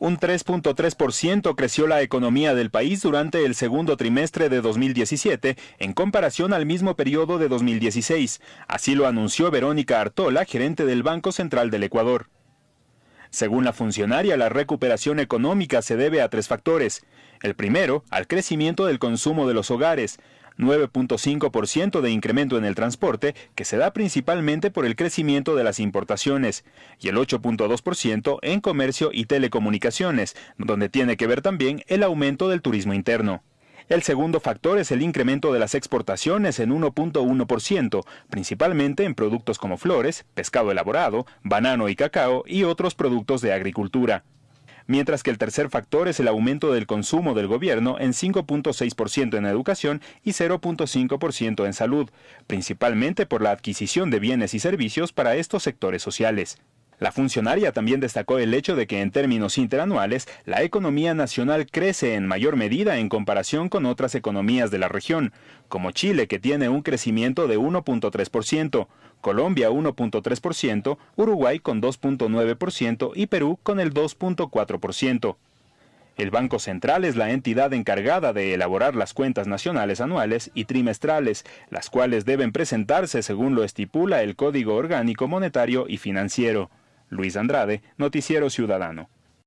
Un 3.3% creció la economía del país durante el segundo trimestre de 2017 en comparación al mismo periodo de 2016. Así lo anunció Verónica Artola, gerente del Banco Central del Ecuador. Según la funcionaria, la recuperación económica se debe a tres factores. El primero, al crecimiento del consumo de los hogares. 9.5% de incremento en el transporte, que se da principalmente por el crecimiento de las importaciones, y el 8.2% en comercio y telecomunicaciones, donde tiene que ver también el aumento del turismo interno. El segundo factor es el incremento de las exportaciones en 1.1%, principalmente en productos como flores, pescado elaborado, banano y cacao y otros productos de agricultura mientras que el tercer factor es el aumento del consumo del gobierno en 5.6% en educación y 0.5% en salud, principalmente por la adquisición de bienes y servicios para estos sectores sociales. La funcionaria también destacó el hecho de que en términos interanuales la economía nacional crece en mayor medida en comparación con otras economías de la región, como Chile que tiene un crecimiento de 1.3%, Colombia 1.3%, Uruguay con 2.9% y Perú con el 2.4%. El Banco Central es la entidad encargada de elaborar las cuentas nacionales anuales y trimestrales, las cuales deben presentarse según lo estipula el Código Orgánico Monetario y Financiero. Luis Andrade, Noticiero Ciudadano.